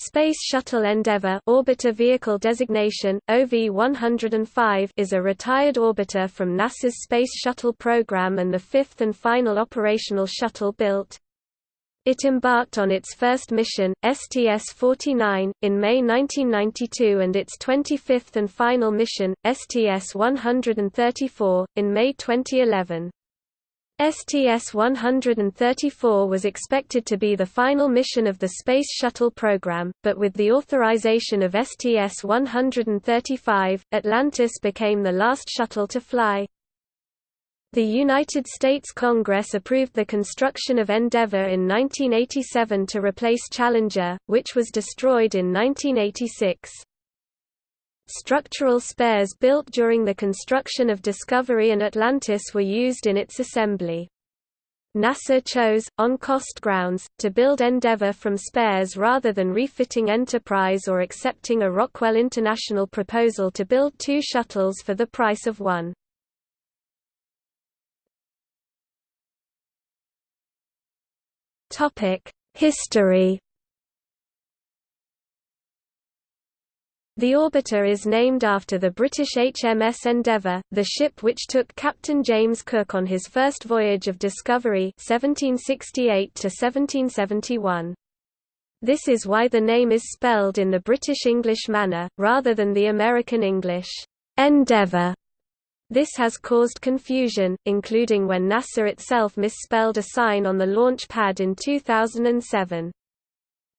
Space Shuttle Endeavour orbiter vehicle designation, OV-105 is a retired orbiter from NASA's Space Shuttle program and the fifth and final operational shuttle built. It embarked on its first mission, STS-49, in May 1992 and its 25th and final mission, STS-134, in May 2011. STS-134 was expected to be the final mission of the Space Shuttle program, but with the authorization of STS-135, Atlantis became the last shuttle to fly. The United States Congress approved the construction of Endeavour in 1987 to replace Challenger, which was destroyed in 1986. Structural spares built during the construction of Discovery and Atlantis were used in its assembly. NASA chose, on cost grounds, to build Endeavour from spares rather than refitting Enterprise or accepting a Rockwell International proposal to build two shuttles for the price of one. History The orbiter is named after the British HMS Endeavour, the ship which took Captain James Cook on his first voyage of discovery 1768 -1771. This is why the name is spelled in the British English manner, rather than the American English, Endeavour. This has caused confusion, including when NASA itself misspelled a sign on the launch pad in 2007.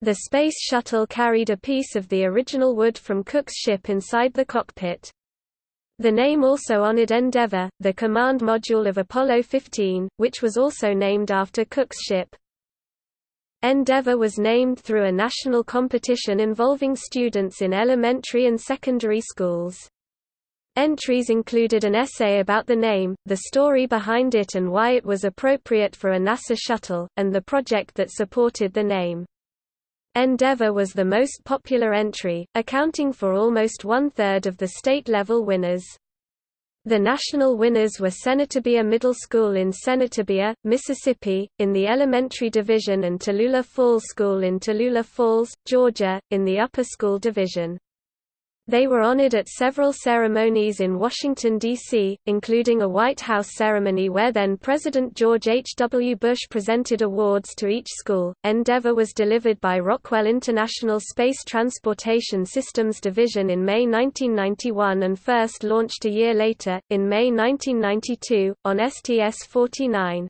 The Space Shuttle carried a piece of the original wood from Cook's ship inside the cockpit. The name also honored Endeavour, the command module of Apollo 15, which was also named after Cook's ship. Endeavour was named through a national competition involving students in elementary and secondary schools. Entries included an essay about the name, the story behind it and why it was appropriate for a NASA shuttle, and the project that supported the name. Endeavour was the most popular entry, accounting for almost one-third of the state-level winners. The national winners were Senatobia Middle School in Senatobia, Mississippi, in the elementary division and Tallulah Falls School in Tallulah Falls, Georgia, in the upper school division. They were honored at several ceremonies in Washington, D.C., including a White House ceremony where then President George H. W. Bush presented awards to each school. Endeavour was delivered by Rockwell International Space Transportation Systems Division in May 1991 and first launched a year later, in May 1992, on STS-49.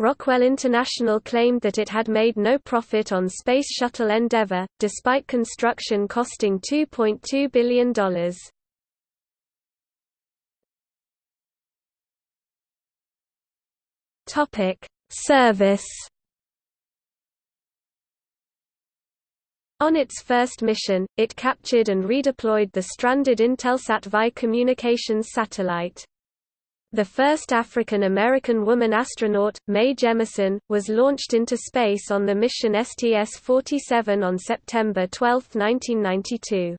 Rockwell International claimed that it had made no profit on Space Shuttle Endeavour, despite construction costing $2.2 billion. Service On its first mission, it captured and redeployed the stranded Intelsat VI communications satellite. The first African-American woman astronaut, Mae Jemison, was launched into space on the mission STS-47 on September 12, 1992.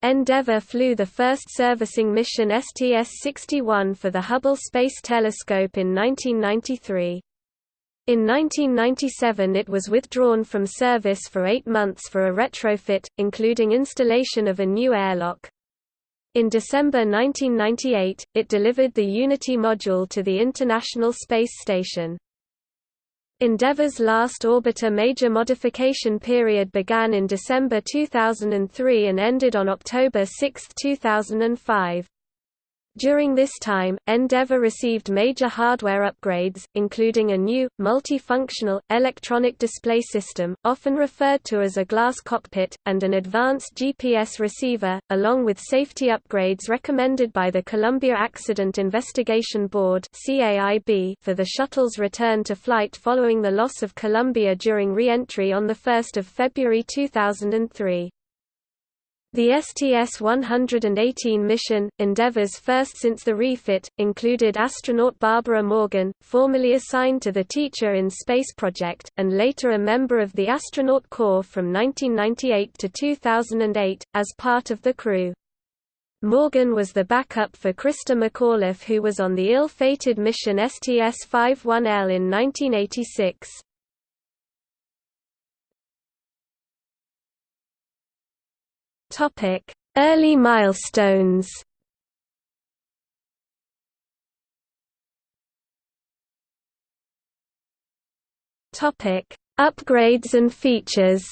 Endeavour flew the first servicing mission STS-61 for the Hubble Space Telescope in 1993. In 1997 it was withdrawn from service for eight months for a retrofit, including installation of a new airlock. In December 1998, it delivered the Unity module to the International Space Station. Endeavour's last orbiter major modification period began in December 2003 and ended on October 6, 2005. During this time, Endeavour received major hardware upgrades, including a new, multifunctional, electronic display system, often referred to as a glass cockpit, and an advanced GPS receiver, along with safety upgrades recommended by the Columbia Accident Investigation Board for the shuttle's return to flight following the loss of Columbia during re-entry on 1 February 2003. The STS-118 mission, Endeavour's first since the refit, included astronaut Barbara Morgan, formerly assigned to the Teacher in Space project, and later a member of the Astronaut Corps from 1998 to 2008, as part of the crew. Morgan was the backup for Christa McAuliffe who was on the ill-fated mission STS-51L in 1986. Early milestones Upgrades and features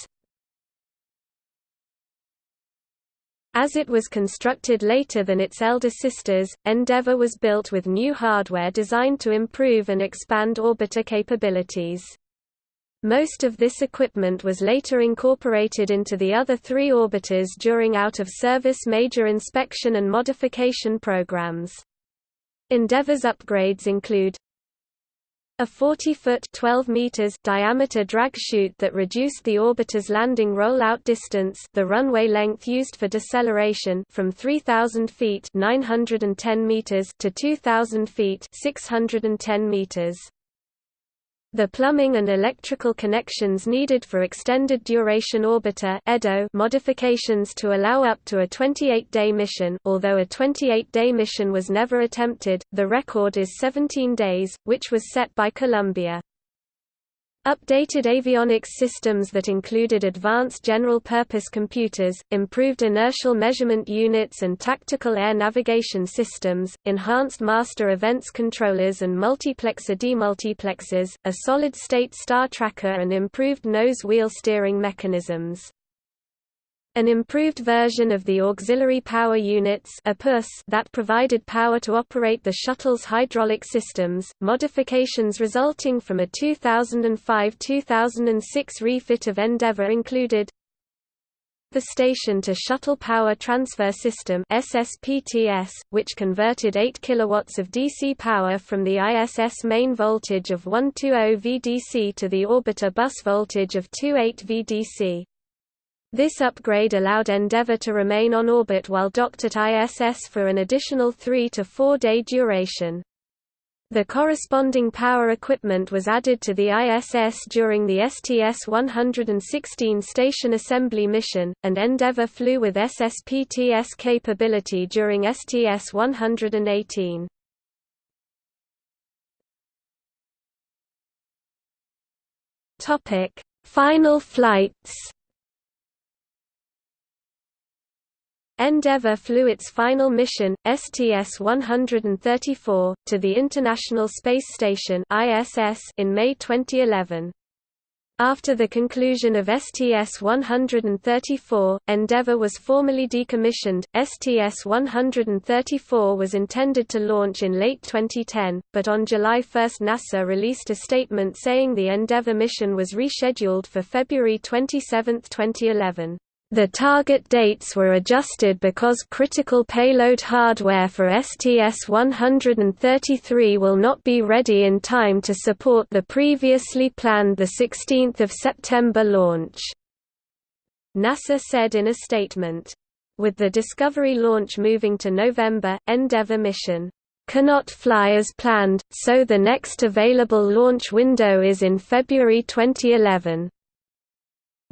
As it was constructed later than its elder sisters, Endeavour was built with new hardware designed to improve and expand orbiter capabilities. Most of this equipment was later incorporated into the other three orbiters during out-of-service major inspection and modification programs. Endeavour's upgrades include a 40-foot (12 meters) diameter drag chute that reduced the orbiter's landing roll-out distance, the runway length used for deceleration, from 3,000 feet (910 meters) to 2,000 feet (610 meters). The plumbing and electrical connections needed for extended duration orbiter (EDO) modifications to allow up to a 28-day mission, although a 28-day mission was never attempted, the record is 17 days, which was set by Columbia. Updated avionics systems that included advanced general-purpose computers, improved inertial measurement units and tactical air navigation systems, enhanced master events controllers and multiplexer demultiplexers, a solid-state star tracker and improved nose-wheel steering mechanisms. An improved version of the auxiliary power units that provided power to operate the shuttle's hydraulic systems, modifications resulting from a 2005-2006 refit of Endeavour included the Station-to-Shuttle Power Transfer System SSPTS, which converted 8 kW of DC power from the ISS main voltage of 120 VDC to the orbiter bus voltage of 28 VDC. This upgrade allowed Endeavour to remain on orbit while docked at ISS for an additional three to four day duration. The corresponding power equipment was added to the ISS during the STS-116 station assembly mission, and Endeavour flew with SSPTS capability during STS-118. Final flights Endeavour flew its final mission, STS-134, to the International Space Station in May 2011. After the conclusion of STS-134, Endeavour was formally decommissioned. STS-134 was intended to launch in late 2010, but on July 1 NASA released a statement saying the Endeavour mission was rescheduled for February 27, 2011. The target dates were adjusted because critical payload hardware for STS-133 will not be ready in time to support the previously planned 16 September launch. NASA said in a statement. With the Discovery launch moving to November, Endeavour mission cannot fly as planned, so the next available launch window is in February 2011.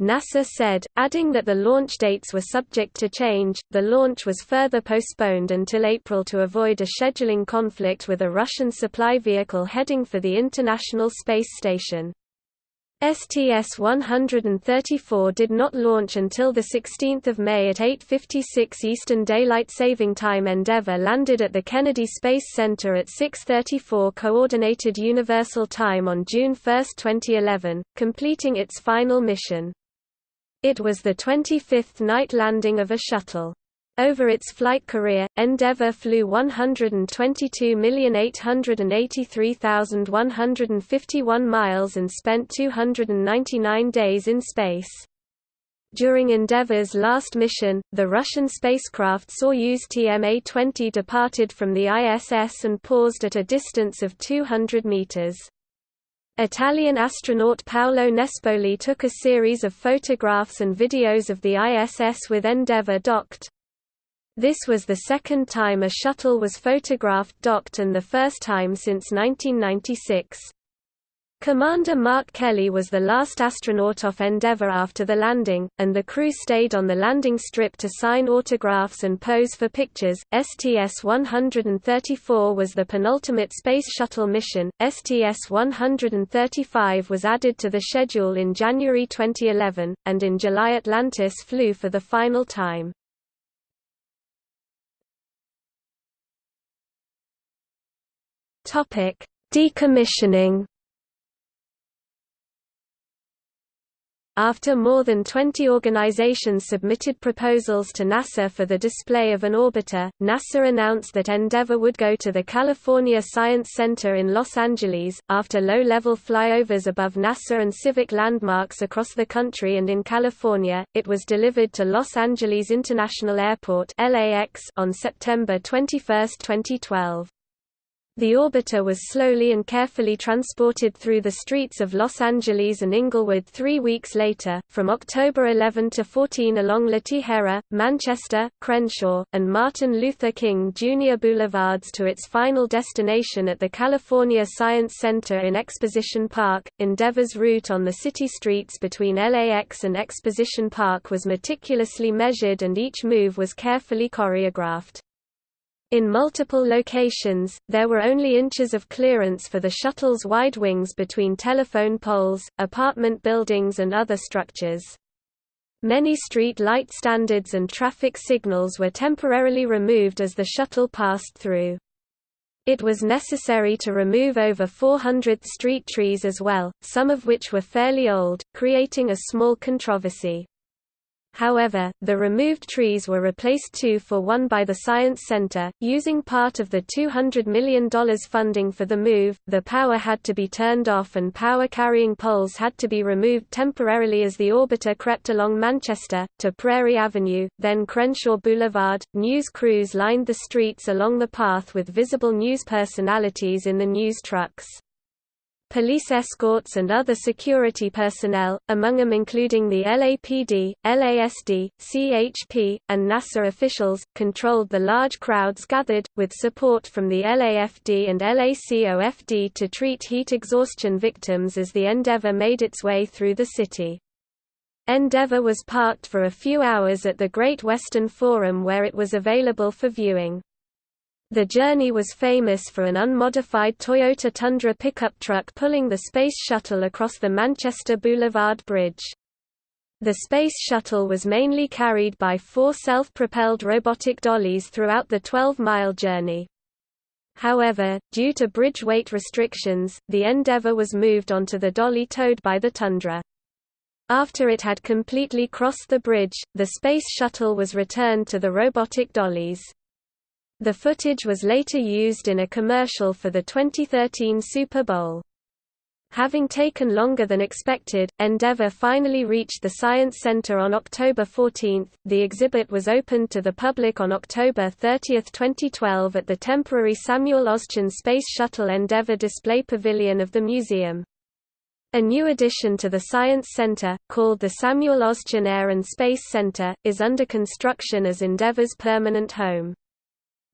NASA said, adding that the launch dates were subject to change. The launch was further postponed until April to avoid a scheduling conflict with a Russian supply vehicle heading for the International Space Station. STS-134 did not launch until 16 May at 8.56 Eastern Daylight Saving Time Endeavour landed at the Kennedy Space Center at 6.34 Coordinated Universal Time on June 1, 2011, completing its final mission. It was the 25th night landing of a shuttle. Over its flight career, Endeavour flew 122,883,151 miles and spent 299 days in space. During Endeavour's last mission, the Russian spacecraft Soyuz TMA-20 departed from the ISS and paused at a distance of 200 meters. Italian astronaut Paolo Nespoli took a series of photographs and videos of the ISS with Endeavour docked. This was the second time a shuttle was photographed docked and the first time since 1996. Commander Mark Kelly was the last astronaut off Endeavour after the landing, and the crew stayed on the landing strip to sign autographs and pose for pictures. STS 134 was the penultimate Space Shuttle mission. STS 135 was added to the schedule in January 2011, and in July Atlantis flew for the final time. Decommissioning After more than 20 organizations submitted proposals to NASA for the display of an orbiter, NASA announced that Endeavour would go to the California Science Center in Los Angeles. After low level flyovers above NASA and civic landmarks across the country and in California, it was delivered to Los Angeles International Airport on September 21, 2012. The orbiter was slowly and carefully transported through the streets of Los Angeles and Inglewood three weeks later, from October 11 to 14 along La Tijera, Manchester, Crenshaw, and Martin Luther King Jr. Boulevards to its final destination at the California Science Center in Exposition Park. Endeavor's route on the city streets between LAX and Exposition Park was meticulously measured and each move was carefully choreographed. In multiple locations, there were only inches of clearance for the shuttle's wide wings between telephone poles, apartment buildings and other structures. Many street light standards and traffic signals were temporarily removed as the shuttle passed through. It was necessary to remove over 400 street trees as well, some of which were fairly old, creating a small controversy. However, the removed trees were replaced two for one by the Science Center. Using part of the $200 million funding for the move, the power had to be turned off and power carrying poles had to be removed temporarily as the orbiter crept along Manchester, to Prairie Avenue, then Crenshaw Boulevard. News crews lined the streets along the path with visible news personalities in the news trucks police escorts and other security personnel, among them including the LAPD, LASD, CHP, and NASA officials, controlled the large crowds gathered, with support from the LAFD and LACOFD to treat heat exhaustion victims as the Endeavour made its way through the city. Endeavour was parked for a few hours at the Great Western Forum where it was available for viewing. The journey was famous for an unmodified Toyota Tundra pickup truck pulling the Space Shuttle across the Manchester Boulevard Bridge. The Space Shuttle was mainly carried by four self-propelled robotic dollies throughout the 12-mile journey. However, due to bridge weight restrictions, the Endeavour was moved onto the dolly towed by the Tundra. After it had completely crossed the bridge, the Space Shuttle was returned to the robotic dollies. The footage was later used in a commercial for the 2013 Super Bowl. Having taken longer than expected, Endeavour finally reached the Science Center on October 14. The exhibit was opened to the public on October 30, 2012 at the temporary Samuel Oschin Space Shuttle Endeavour Display Pavilion of the museum. A new addition to the Science Center, called the Samuel Oschin Air and Space Center, is under construction as Endeavour's permanent home.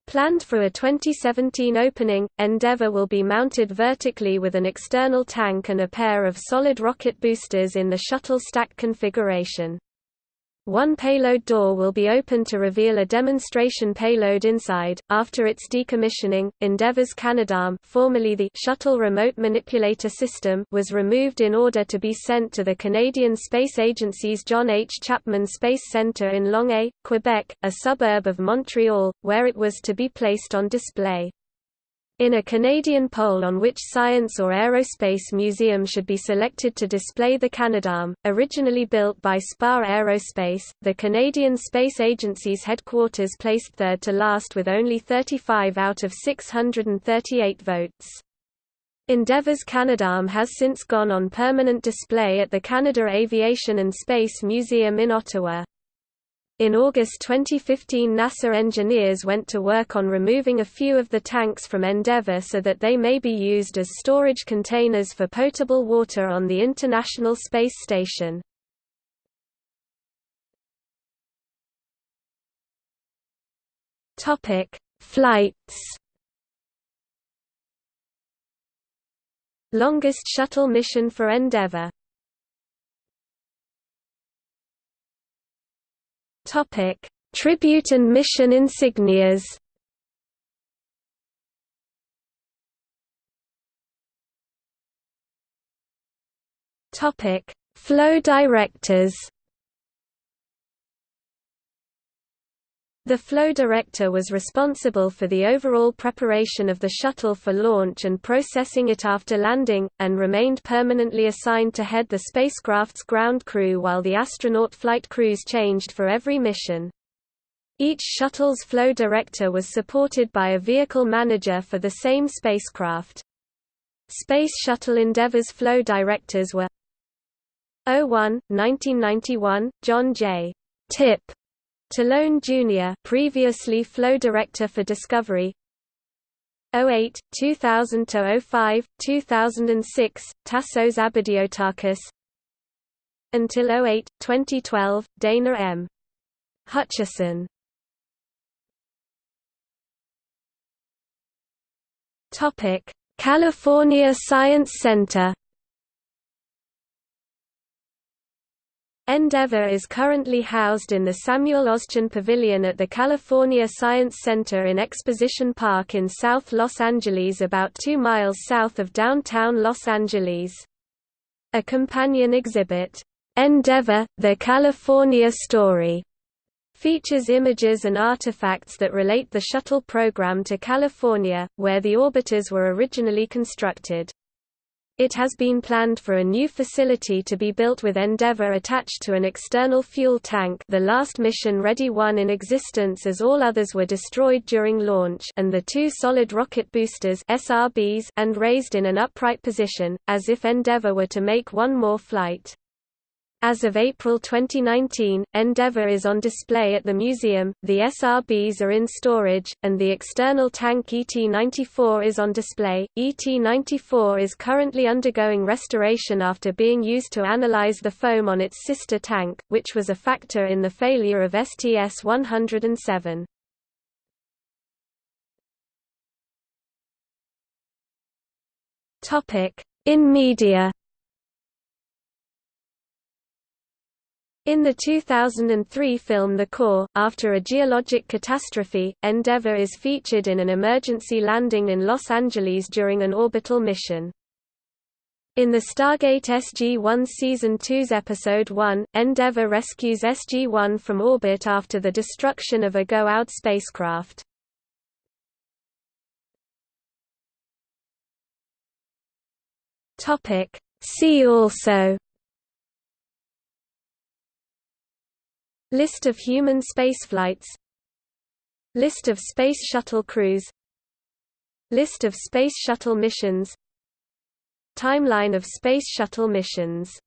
Planned for a 2017 opening, Endeavour will be mounted vertically with an external tank and a pair of solid rocket boosters in the shuttle stack configuration. One payload door will be open to reveal a demonstration payload inside. After its decommissioning, Endeavour's Canadarm, formerly the Shuttle Remote Manipulator System, was removed in order to be sent to the Canadian Space Agency's John H. Chapman Space Centre in Longueuil, Quebec, a suburb of Montreal, where it was to be placed on display. In a Canadian poll on which science or aerospace museum should be selected to display the Canadarm, originally built by Spar Aerospace, the Canadian Space Agency's headquarters placed third to last with only 35 out of 638 votes. Endeavour's Canadarm has since gone on permanent display at the Canada Aviation and Space Museum in Ottawa. In August 2015 NASA engineers went to work on removing a few of the tanks from Endeavour so that they may be used as storage containers for potable water on the International Space Station. Flights Longest shuttle mission for Endeavour Topic: Tribute and mission insignias. Topic: Flow directors. The flow director was responsible for the overall preparation of the shuttle for launch and processing it after landing, and remained permanently assigned to head the spacecraft's ground crew while the astronaut flight crews changed for every mission. Each shuttle's flow director was supported by a vehicle manager for the same spacecraft. Space Shuttle Endeavour's flow directors were 01, 1991, John J. Tip Talone Jr., previously flow director for Discovery. 08, 2000–05, 2006, Tassos Abadiotakis Until 08, 2012, Dana M. Hutchison Topic: California Science Center. Endeavour is currently housed in the Samuel Oschin Pavilion at the California Science Center in Exposition Park in South Los Angeles about two miles south of downtown Los Angeles. A companion exhibit, Endeavour, The California Story, features images and artifacts that relate the shuttle program to California, where the orbiters were originally constructed. It has been planned for a new facility to be built with Endeavour attached to an external fuel tank the last mission-ready one in existence as all others were destroyed during launch and the two solid rocket boosters SRBs and raised in an upright position, as if Endeavour were to make one more flight. As of April 2019, Endeavour is on display at the museum, the SRBs are in storage, and the external tank ET-94 is on display. ET-94 is currently undergoing restoration after being used to analyze the foam on its sister tank, which was a factor in the failure of STS-107. In media In the 2003 film The Core, after a geologic catastrophe, Endeavour is featured in an emergency landing in Los Angeles during an orbital mission. In the Stargate SG-1 Season 2's Episode 1, Endeavour rescues SG-1 from orbit after the destruction of a Goa'uld spacecraft. See also List of human spaceflights. List of Space Shuttle crews. List of Space Shuttle missions. Timeline of Space Shuttle missions